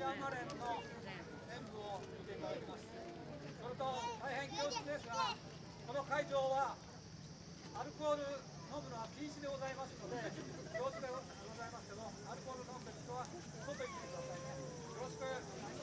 ジャンマレンの演舞を見ていただきますそれと大変恐縮ですがこの会場はアルコール飲むのは禁止でございますので恐縮でございますけどアルコール飲んでる人は外行ってくださいねよろしく